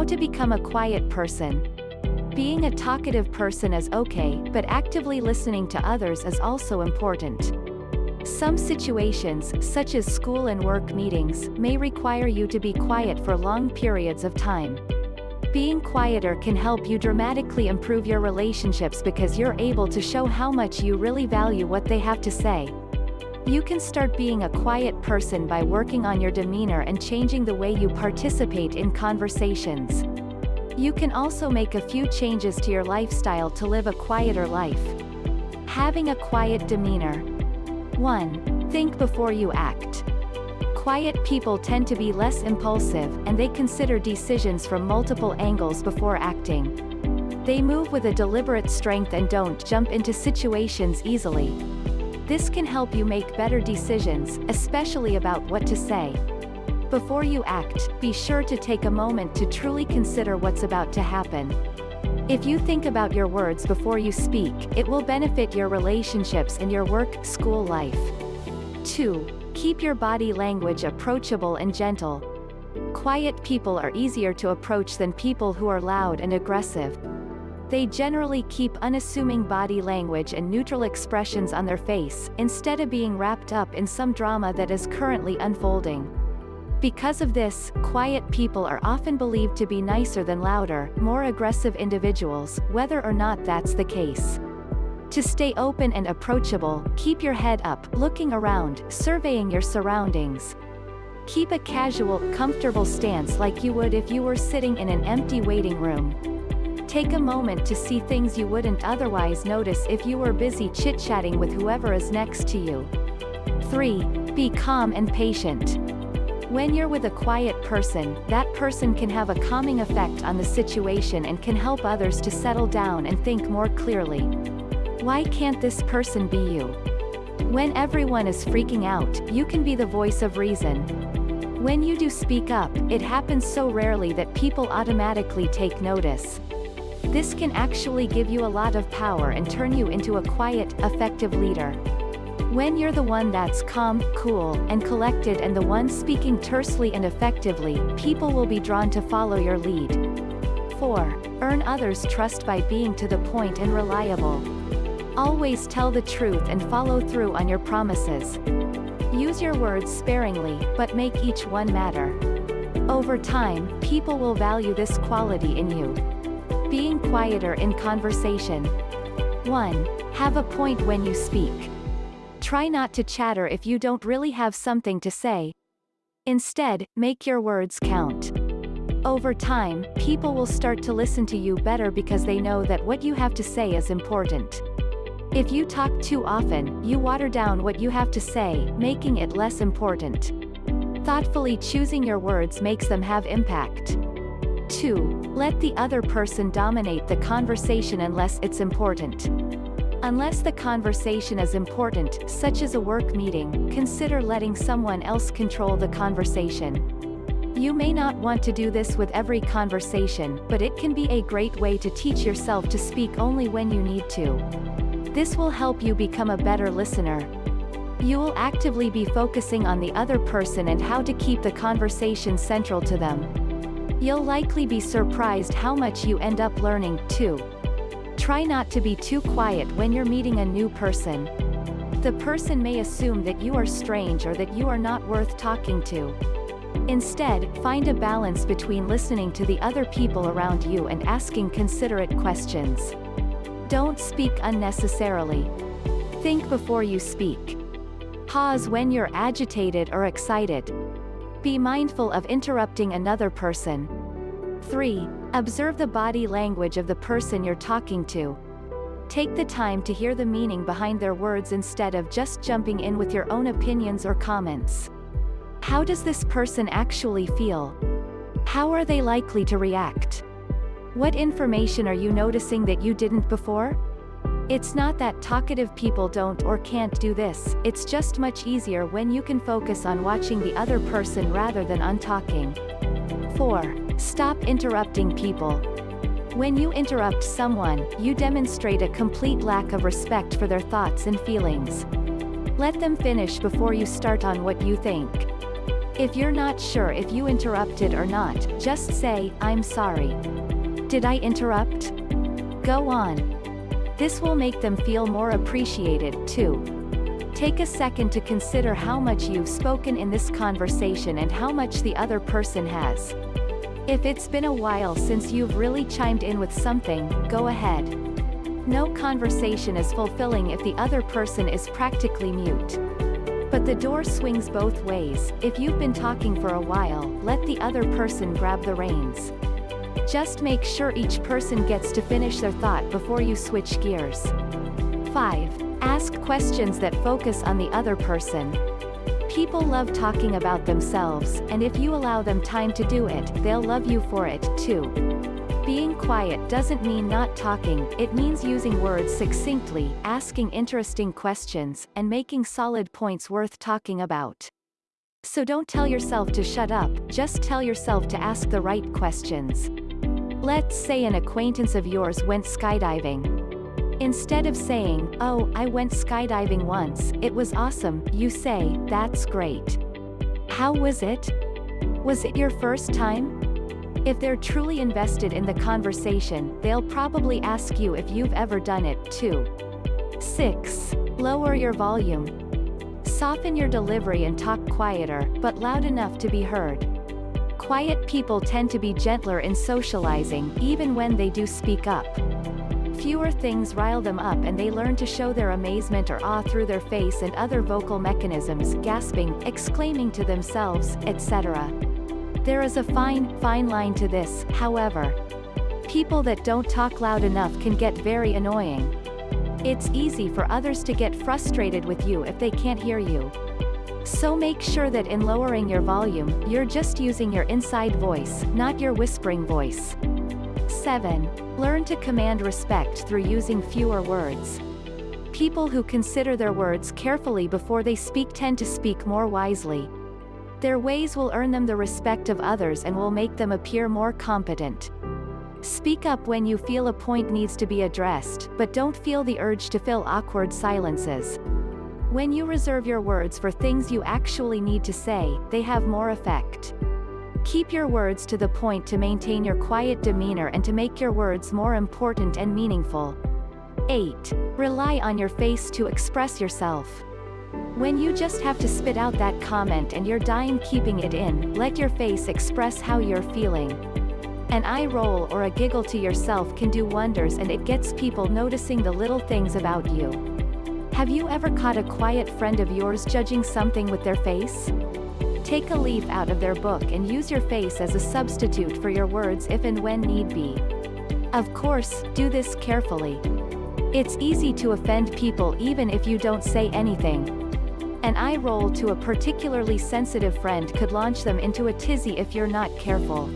How to become a quiet person. Being a talkative person is okay, but actively listening to others is also important. Some situations, such as school and work meetings, may require you to be quiet for long periods of time. Being quieter can help you dramatically improve your relationships because you're able to show how much you really value what they have to say. You can start being a quiet person by working on your demeanor and changing the way you participate in conversations. You can also make a few changes to your lifestyle to live a quieter life. Having a quiet demeanor. 1. Think before you act. Quiet people tend to be less impulsive, and they consider decisions from multiple angles before acting. They move with a deliberate strength and don't jump into situations easily. This can help you make better decisions, especially about what to say. Before you act, be sure to take a moment to truly consider what's about to happen. If you think about your words before you speak, it will benefit your relationships and your work, school life. 2. Keep your body language approachable and gentle. Quiet people are easier to approach than people who are loud and aggressive. They generally keep unassuming body language and neutral expressions on their face, instead of being wrapped up in some drama that is currently unfolding. Because of this, quiet people are often believed to be nicer than louder, more aggressive individuals, whether or not that's the case. To stay open and approachable, keep your head up, looking around, surveying your surroundings. Keep a casual, comfortable stance like you would if you were sitting in an empty waiting room. Take a moment to see things you wouldn't otherwise notice if you were busy chit-chatting with whoever is next to you. 3. Be calm and patient. When you're with a quiet person, that person can have a calming effect on the situation and can help others to settle down and think more clearly. Why can't this person be you? When everyone is freaking out, you can be the voice of reason. When you do speak up, it happens so rarely that people automatically take notice. This can actually give you a lot of power and turn you into a quiet, effective leader. When you're the one that's calm, cool, and collected and the one speaking tersely and effectively, people will be drawn to follow your lead. 4. Earn others' trust by being to the point and reliable. Always tell the truth and follow through on your promises. Use your words sparingly, but make each one matter. Over time, people will value this quality in you. Being quieter in conversation. 1. Have a point when you speak. Try not to chatter if you don't really have something to say. Instead, make your words count. Over time, people will start to listen to you better because they know that what you have to say is important. If you talk too often, you water down what you have to say, making it less important. Thoughtfully choosing your words makes them have impact. 2. Let the other person dominate the conversation unless it's important. Unless the conversation is important, such as a work meeting, consider letting someone else control the conversation. You may not want to do this with every conversation, but it can be a great way to teach yourself to speak only when you need to. This will help you become a better listener. You will actively be focusing on the other person and how to keep the conversation central to them. You'll likely be surprised how much you end up learning, too. Try not to be too quiet when you're meeting a new person. The person may assume that you are strange or that you are not worth talking to. Instead, find a balance between listening to the other people around you and asking considerate questions. Don't speak unnecessarily. Think before you speak. Pause when you're agitated or excited. Be mindful of interrupting another person. 3. Observe the body language of the person you're talking to. Take the time to hear the meaning behind their words instead of just jumping in with your own opinions or comments. How does this person actually feel? How are they likely to react? What information are you noticing that you didn't before? It's not that talkative people don't or can't do this, it's just much easier when you can focus on watching the other person rather than on talking. 4. Stop interrupting people. When you interrupt someone, you demonstrate a complete lack of respect for their thoughts and feelings. Let them finish before you start on what you think. If you're not sure if you interrupted or not, just say, I'm sorry. Did I interrupt? Go on. This will make them feel more appreciated, too. Take a second to consider how much you've spoken in this conversation and how much the other person has. If it's been a while since you've really chimed in with something, go ahead. No conversation is fulfilling if the other person is practically mute. But the door swings both ways, if you've been talking for a while, let the other person grab the reins. Just make sure each person gets to finish their thought before you switch gears. 5. Ask questions that focus on the other person. People love talking about themselves, and if you allow them time to do it, they'll love you for it, too. Being quiet doesn't mean not talking, it means using words succinctly, asking interesting questions, and making solid points worth talking about. So don't tell yourself to shut up, just tell yourself to ask the right questions. Let's say an acquaintance of yours went skydiving. Instead of saying, oh, I went skydiving once, it was awesome, you say, that's great. How was it? Was it your first time? If they're truly invested in the conversation, they'll probably ask you if you've ever done it, too. 6. Lower your volume. Soften your delivery and talk quieter, but loud enough to be heard. Quiet people tend to be gentler in socializing, even when they do speak up. Fewer things rile them up and they learn to show their amazement or awe through their face and other vocal mechanisms, gasping, exclaiming to themselves, etc. There is a fine, fine line to this, however. People that don't talk loud enough can get very annoying. It's easy for others to get frustrated with you if they can't hear you. So make sure that in lowering your volume, you're just using your inside voice, not your whispering voice. 7. Learn to command respect through using fewer words. People who consider their words carefully before they speak tend to speak more wisely. Their ways will earn them the respect of others and will make them appear more competent. Speak up when you feel a point needs to be addressed, but don't feel the urge to fill awkward silences. When you reserve your words for things you actually need to say, they have more effect. Keep your words to the point to maintain your quiet demeanor and to make your words more important and meaningful. 8. Rely on your face to express yourself. When you just have to spit out that comment and you're dying keeping it in, let your face express how you're feeling. An eye roll or a giggle to yourself can do wonders and it gets people noticing the little things about you. Have you ever caught a quiet friend of yours judging something with their face? Take a leaf out of their book and use your face as a substitute for your words if and when need be. Of course, do this carefully. It's easy to offend people even if you don't say anything. An eye roll to a particularly sensitive friend could launch them into a tizzy if you're not careful.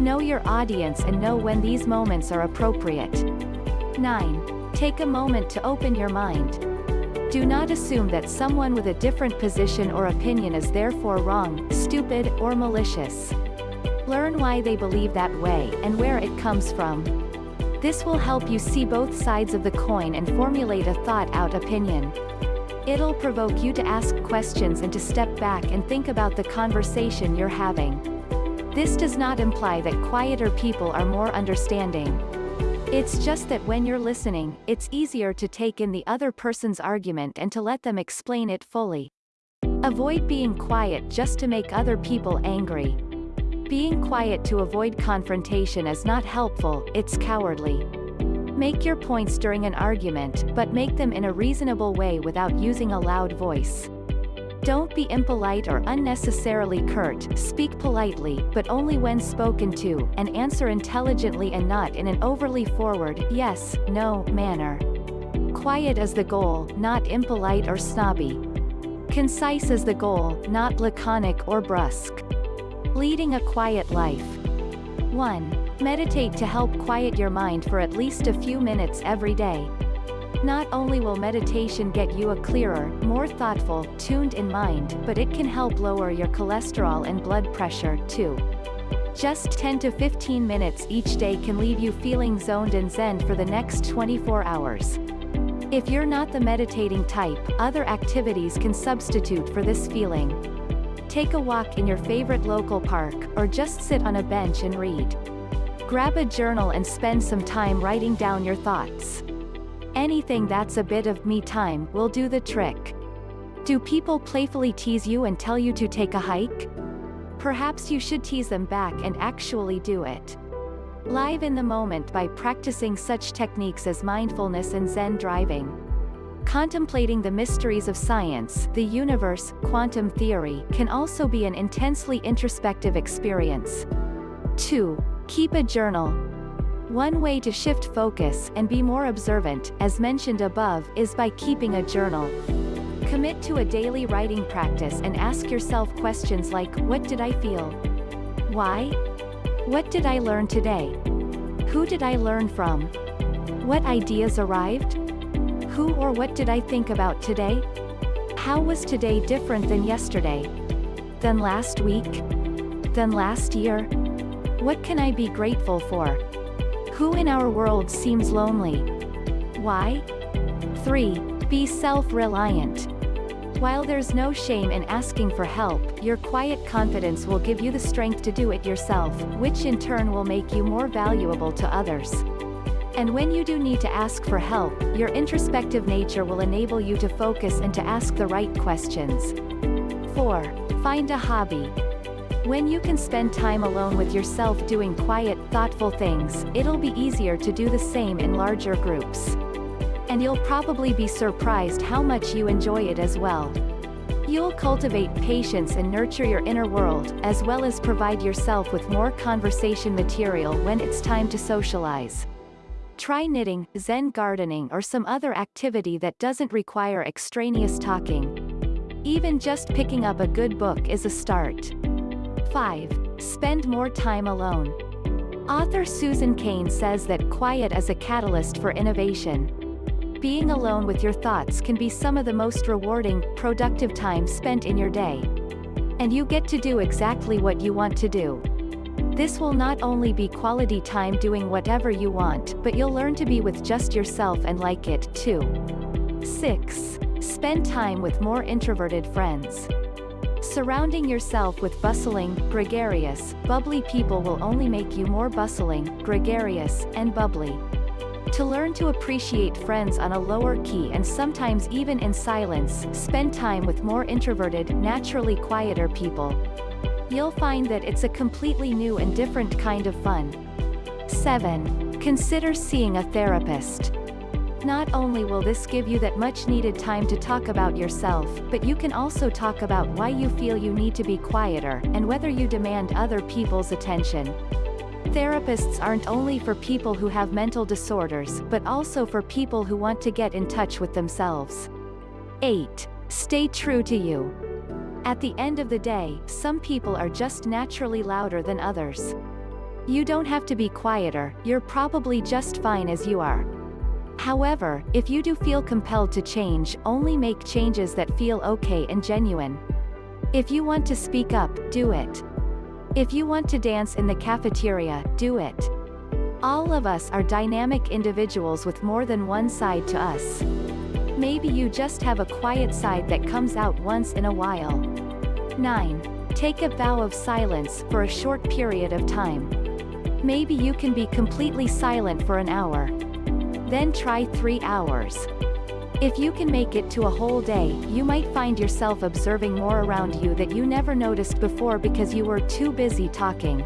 Know your audience and know when these moments are appropriate. 9. Take a moment to open your mind. Do not assume that someone with a different position or opinion is therefore wrong, stupid, or malicious. Learn why they believe that way, and where it comes from. This will help you see both sides of the coin and formulate a thought-out opinion. It'll provoke you to ask questions and to step back and think about the conversation you're having. This does not imply that quieter people are more understanding. It's just that when you're listening, it's easier to take in the other person's argument and to let them explain it fully. Avoid being quiet just to make other people angry. Being quiet to avoid confrontation is not helpful, it's cowardly. Make your points during an argument, but make them in a reasonable way without using a loud voice. Don't be impolite or unnecessarily curt, speak politely, but only when spoken to, and answer intelligently and not in an overly forward, yes, no, manner. Quiet is the goal, not impolite or snobby. Concise is the goal, not laconic or brusque. Leading a quiet life. 1. Meditate to help quiet your mind for at least a few minutes every day. Not only will meditation get you a clearer, more thoughtful, tuned in mind, but it can help lower your cholesterol and blood pressure, too. Just 10 to 15 minutes each day can leave you feeling zoned and zen for the next 24 hours. If you're not the meditating type, other activities can substitute for this feeling. Take a walk in your favorite local park, or just sit on a bench and read. Grab a journal and spend some time writing down your thoughts. Anything that's a bit of me time will do the trick. Do people playfully tease you and tell you to take a hike? Perhaps you should tease them back and actually do it. Live in the moment by practicing such techniques as mindfulness and Zen driving. Contemplating the mysteries of science, the universe, quantum theory, can also be an intensely introspective experience. 2. Keep a journal. One way to shift focus and be more observant, as mentioned above, is by keeping a journal. Commit to a daily writing practice and ask yourself questions like, what did I feel? Why? What did I learn today? Who did I learn from? What ideas arrived? Who or what did I think about today? How was today different than yesterday? Than last week? Than last year? What can I be grateful for? Who in our world seems lonely? Why? 3. Be self-reliant. While there's no shame in asking for help, your quiet confidence will give you the strength to do it yourself, which in turn will make you more valuable to others. And when you do need to ask for help, your introspective nature will enable you to focus and to ask the right questions. 4. Find a hobby. When you can spend time alone with yourself doing quiet, thoughtful things, it'll be easier to do the same in larger groups and you'll probably be surprised how much you enjoy it as well. You'll cultivate patience and nurture your inner world, as well as provide yourself with more conversation material when it's time to socialize. Try knitting, zen gardening or some other activity that doesn't require extraneous talking. Even just picking up a good book is a start. 5. Spend more time alone. Author Susan Cain says that quiet is a catalyst for innovation. Being alone with your thoughts can be some of the most rewarding, productive time spent in your day. And you get to do exactly what you want to do. This will not only be quality time doing whatever you want, but you'll learn to be with just yourself and like it, too. 6. Spend time with more introverted friends. Surrounding yourself with bustling, gregarious, bubbly people will only make you more bustling, gregarious, and bubbly. To learn to appreciate friends on a lower key and sometimes even in silence, spend time with more introverted, naturally quieter people. You'll find that it's a completely new and different kind of fun. 7. Consider seeing a therapist. Not only will this give you that much needed time to talk about yourself, but you can also talk about why you feel you need to be quieter, and whether you demand other people's attention. Therapists aren't only for people who have mental disorders but also for people who want to get in touch with themselves. 8. Stay true to you. At the end of the day, some people are just naturally louder than others. You don't have to be quieter, you're probably just fine as you are. However, if you do feel compelled to change, only make changes that feel okay and genuine. If you want to speak up, do it. If you want to dance in the cafeteria, do it. All of us are dynamic individuals with more than one side to us. Maybe you just have a quiet side that comes out once in a while. 9. Take a vow of silence for a short period of time. Maybe you can be completely silent for an hour. Then try 3 hours. If you can make it to a whole day, you might find yourself observing more around you that you never noticed before because you were too busy talking.